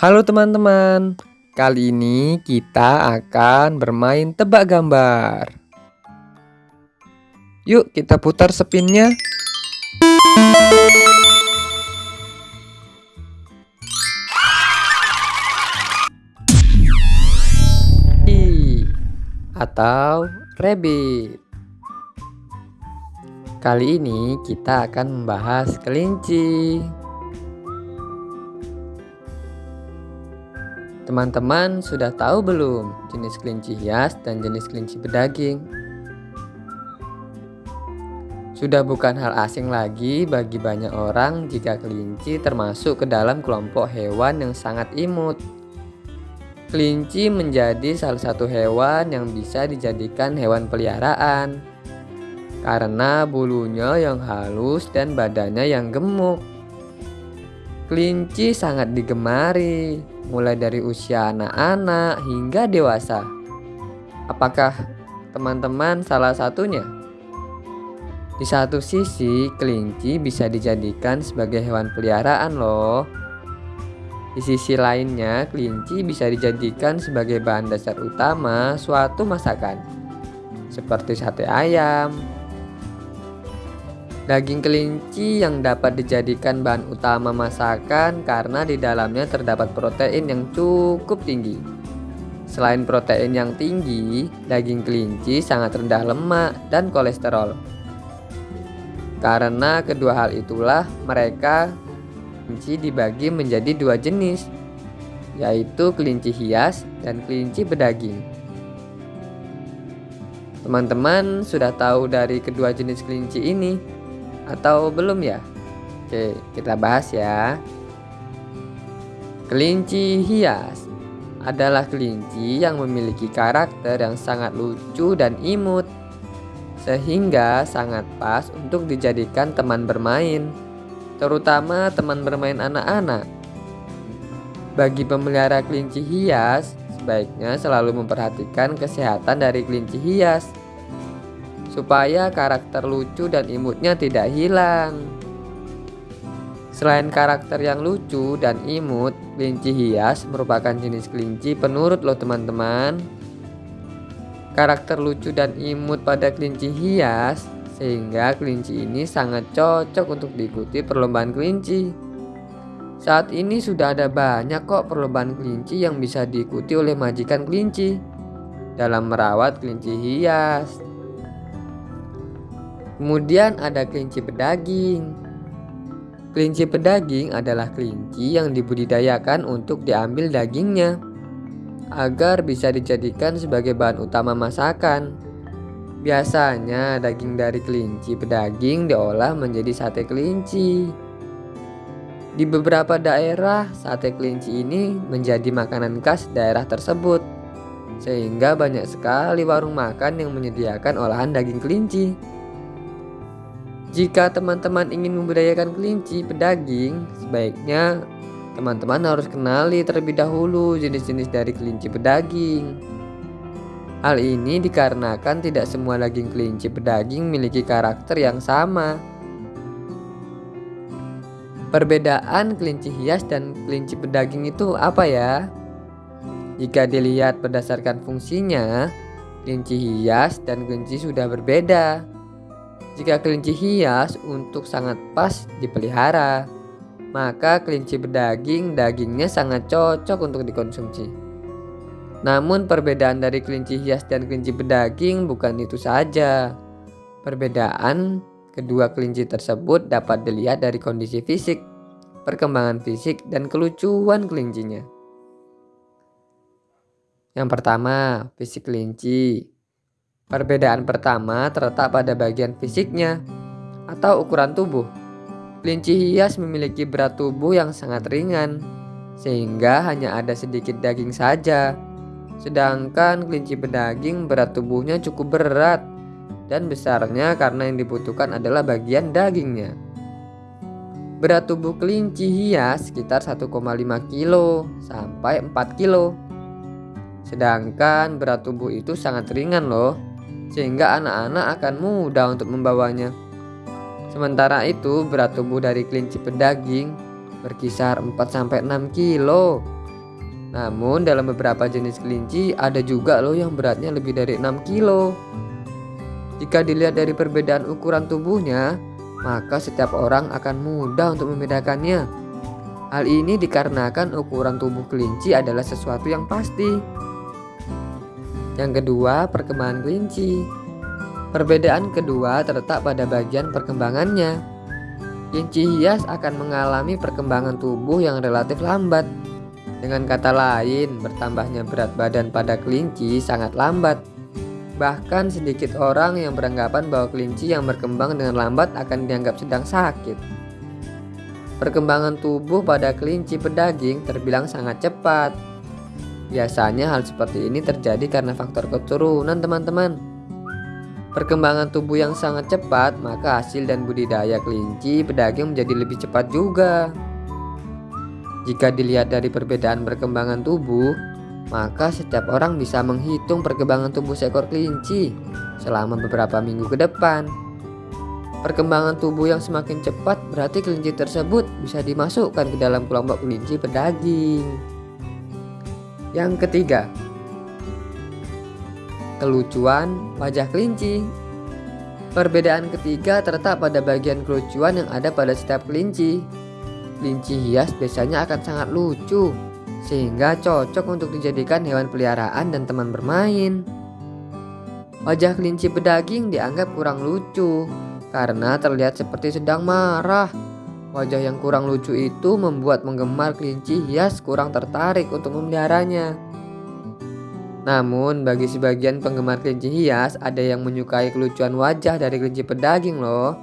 Halo teman-teman, kali ini kita akan bermain tebak gambar. Yuk kita putar spinnya. Atau rabbit. Kali ini kita akan membahas kelinci. Teman-teman sudah tahu belum jenis kelinci hias dan jenis kelinci berdaging? Sudah bukan hal asing lagi bagi banyak orang jika kelinci termasuk ke dalam kelompok hewan yang sangat imut. Kelinci menjadi salah satu hewan yang bisa dijadikan hewan peliharaan karena bulunya yang halus dan badannya yang gemuk. Kelinci sangat digemari, mulai dari usia anak-anak hingga dewasa. Apakah teman-teman salah satunya? Di satu sisi, kelinci bisa dijadikan sebagai hewan peliharaan loh. Di sisi lainnya, kelinci bisa dijadikan sebagai bahan dasar utama suatu masakan, seperti sate ayam, Daging kelinci yang dapat dijadikan bahan utama masakan karena di dalamnya terdapat protein yang cukup tinggi. Selain protein yang tinggi, daging kelinci sangat rendah lemak dan kolesterol. Karena kedua hal itulah mereka kelinci dibagi menjadi dua jenis, yaitu kelinci hias dan kelinci bedaging. Teman-teman sudah tahu dari kedua jenis kelinci ini. Atau belum ya? Oke, kita bahas ya. Kelinci hias adalah kelinci yang memiliki karakter yang sangat lucu dan imut sehingga sangat pas untuk dijadikan teman bermain, terutama teman bermain anak-anak. Bagi pemelihara kelinci hias, sebaiknya selalu memperhatikan kesehatan dari kelinci hias supaya karakter lucu dan imutnya tidak hilang. Selain karakter yang lucu dan imut, kelinci hias merupakan jenis kelinci penurut loh teman-teman. Karakter lucu dan imut pada kelinci hias sehingga kelinci ini sangat cocok untuk diikuti perlombaan kelinci. Saat ini sudah ada banyak kok perlombaan kelinci yang bisa diikuti oleh majikan kelinci dalam merawat kelinci hias. Kemudian ada kelinci pedaging. Kelinci pedaging adalah kelinci yang dibudidayakan untuk diambil dagingnya agar bisa dijadikan sebagai bahan utama masakan. Biasanya daging dari kelinci pedaging diolah menjadi sate kelinci. Di beberapa daerah, sate kelinci ini menjadi makanan khas daerah tersebut. Sehingga banyak sekali warung makan yang menyediakan olahan daging kelinci. Jika teman-teman ingin membudayakan kelinci pedaging, sebaiknya teman-teman harus kenali terlebih dahulu jenis-jenis dari kelinci pedaging. Hal ini dikarenakan tidak semua daging kelinci pedaging memiliki karakter yang sama. Perbedaan kelinci hias dan kelinci pedaging itu apa ya? Jika dilihat berdasarkan fungsinya, kelinci hias dan kelinci sudah berbeda. Jika kelinci hias untuk sangat pas dipelihara, maka kelinci berdaging dagingnya sangat cocok untuk dikonsumsi. Namun perbedaan dari kelinci hias dan kelinci berdaging bukan itu saja. Perbedaan kedua kelinci tersebut dapat dilihat dari kondisi fisik, perkembangan fisik, dan kelucuan kelincinya. Yang pertama, fisik kelinci. Perbedaan pertama terletak pada bagian fisiknya atau ukuran tubuh. Kelinci hias memiliki berat tubuh yang sangat ringan, sehingga hanya ada sedikit daging saja. Sedangkan kelinci berdaging berat tubuhnya cukup berat dan besarnya karena yang dibutuhkan adalah bagian dagingnya. Berat tubuh kelinci hias sekitar 1,5 kg sampai 4 kg. Sedangkan berat tubuh itu sangat ringan loh sehingga anak-anak akan mudah untuk membawanya. Sementara itu, berat tubuh dari kelinci pedaging berkisar 4-6 kilo Namun dalam beberapa jenis kelinci ada juga loh yang beratnya lebih dari 6 kilo. Jika dilihat dari perbedaan ukuran tubuhnya, maka setiap orang akan mudah untuk membedakannya. Hal ini dikarenakan ukuran tubuh kelinci adalah sesuatu yang pasti. Yang kedua, perkembangan kelinci. Perbedaan kedua terletak pada bagian perkembangannya. Kelinci hias akan mengalami perkembangan tubuh yang relatif lambat dengan kata lain, bertambahnya berat badan pada kelinci sangat lambat. Bahkan sedikit orang yang beranggapan bahwa kelinci yang berkembang dengan lambat akan dianggap sedang sakit. Perkembangan tubuh pada kelinci pedaging terbilang sangat cepat. Biasanya hal seperti ini terjadi karena faktor keturunan teman-teman. Perkembangan tubuh yang sangat cepat, maka hasil dan budidaya kelinci pedaging menjadi lebih cepat juga. Jika dilihat dari perbedaan perkembangan tubuh, maka setiap orang bisa menghitung perkembangan tubuh seekor kelinci selama beberapa minggu ke depan. Perkembangan tubuh yang semakin cepat berarti kelinci tersebut bisa dimasukkan ke dalam kelompok kelinci pedaging. Yang ketiga, kelucuan wajah kelinci. Perbedaan ketiga terletak pada bagian kelucuan yang ada pada setiap kelinci. Kelinci hias biasanya akan sangat lucu, sehingga cocok untuk dijadikan hewan peliharaan dan teman bermain. Wajah kelinci pedaging dianggap kurang lucu karena terlihat seperti sedang marah. Wajah yang kurang lucu itu membuat penggemar kelinci hias kurang tertarik untuk memeliharanya. Namun bagi sebagian penggemar kelinci hias ada yang menyukai kelucuan wajah dari kelinci pedaging loh.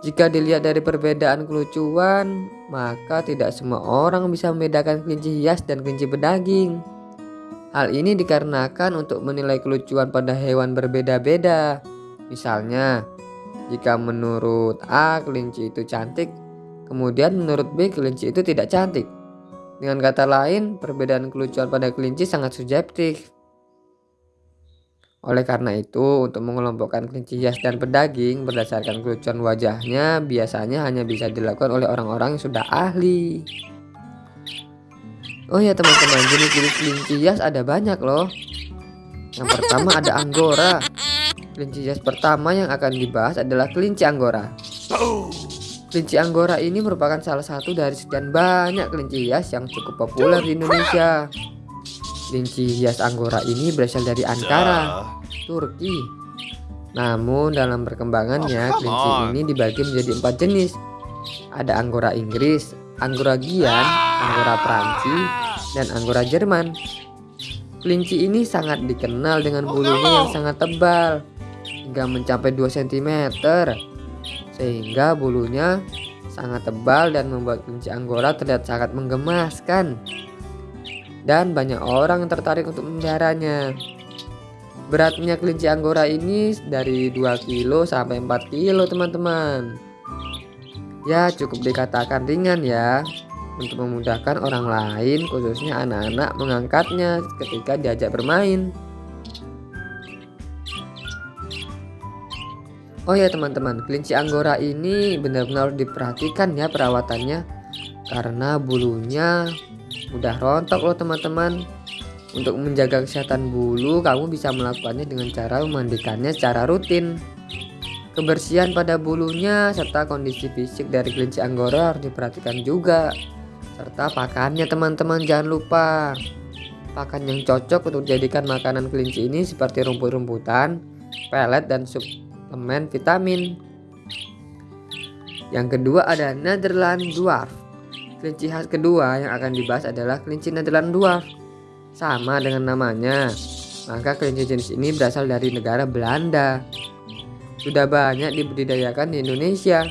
Jika dilihat dari perbedaan kelucuan, maka tidak semua orang bisa membedakan kelinci hias dan kelinci pedaging. Hal ini dikarenakan untuk menilai kelucuan pada hewan berbeda-beda. Misalnya, jika menurut A kelinci itu cantik, kemudian menurut B kelinci itu tidak cantik. Dengan kata lain, perbedaan kelucuan pada kelinci sangat subjektif. Oleh karena itu, untuk mengelompokkan kelinci hias dan pedaging berdasarkan kelucuan wajahnya biasanya hanya bisa dilakukan oleh orang-orang yang sudah ahli. Oh ya teman-teman, jenis-jenis kelinci hias ada banyak loh. Yang pertama ada Anggora. Kelinci hias pertama yang akan dibahas adalah kelinci Anggora. Kelinci Anggora ini merupakan salah satu dari sekian banyak kelinci hias yang cukup populer di Indonesia. Kelinci hias Anggora ini berasal dari Ankara, Turki. Namun dalam perkembangannya oh, kelinci ini dibagi menjadi empat jenis. Ada Anggora Inggris, Anggora Gian, Anggora Prancis, dan Anggora Jerman. Kelinci ini sangat dikenal dengan bulunya yang sangat tebal hingga mencapai 2 cm sehingga bulunya sangat tebal dan membuat kelinci Anggora terlihat sangat menggemaskan dan banyak orang yang tertarik untuk memeliharanya. Beratnya kelinci anggora ini dari 2 kilo sampai 4 kilo teman-teman. Ya cukup dikatakan ringan ya untuk memudahkan orang lain khususnya anak-anak mengangkatnya ketika diajak bermain. Oh ya teman-teman, kelinci anggora ini benar-benar diperhatikan ya perawatannya karena bulunya Udah rontok loh teman-teman. Untuk menjaga kesehatan bulu, kamu bisa melakukannya dengan cara memandikannya secara rutin. Kebersihan pada bulunya serta kondisi fisik dari kelinci anggora harus diperhatikan juga. Serta pakannya teman-teman jangan lupa. Pakan yang cocok untuk dijadikan makanan kelinci ini seperti rumput-rumputan, pelet dan suplemen vitamin. Yang kedua ada Netherland Dwarf. Kelinci khas kedua yang akan dibahas adalah kelinci Netherland Dwarf. Sama dengan namanya, maka kelinci jenis ini berasal dari negara Belanda. Sudah banyak dibudidayakan di Indonesia.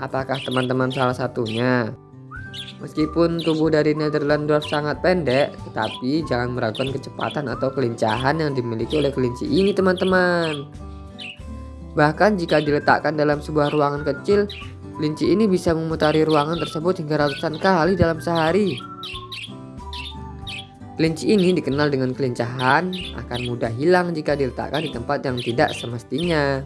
Apakah teman-teman salah satunya? Meskipun tubuh dari Netherland Dwarf sangat pendek, tetapi jangan meragukan kecepatan atau kelincahan yang dimiliki oleh kelinci ini teman-teman. Bahkan jika diletakkan dalam sebuah ruangan kecil, Kelinci ini bisa memutari ruangan tersebut hingga ratusan kali dalam sehari. Kelinci ini dikenal dengan kelincahan, akan mudah hilang jika diletakkan di tempat yang tidak semestinya.